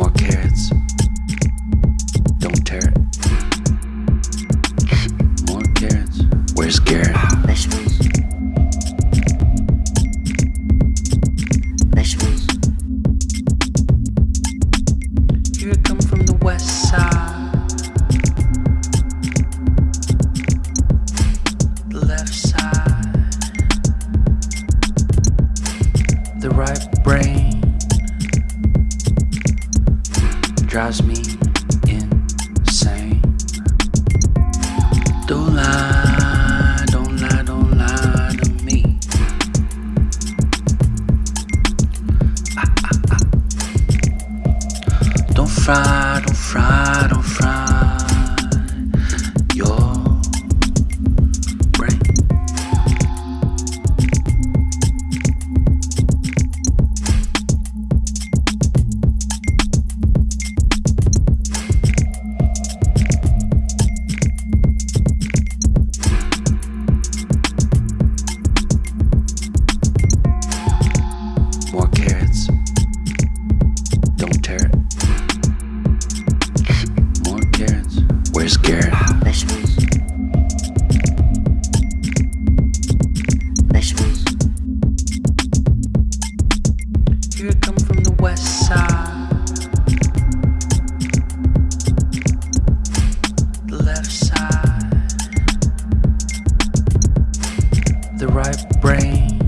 more carrots. Don't tear it. More carrots. Where's Garrett? Vegetables. Vegetables. You're coming from the west side. The left side. The right brain. Drives me insane. Don't lie, don't lie, don't lie to me. Ah, ah, ah. Don't fry, don't fry, don't fry Where's Garrett? Here from the west side. The left side. The right brain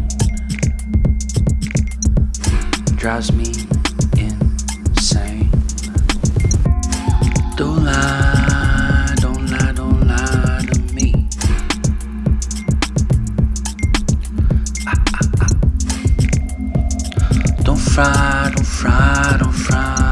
drives me insane. Don't lie. fry, don't fry, don't fry.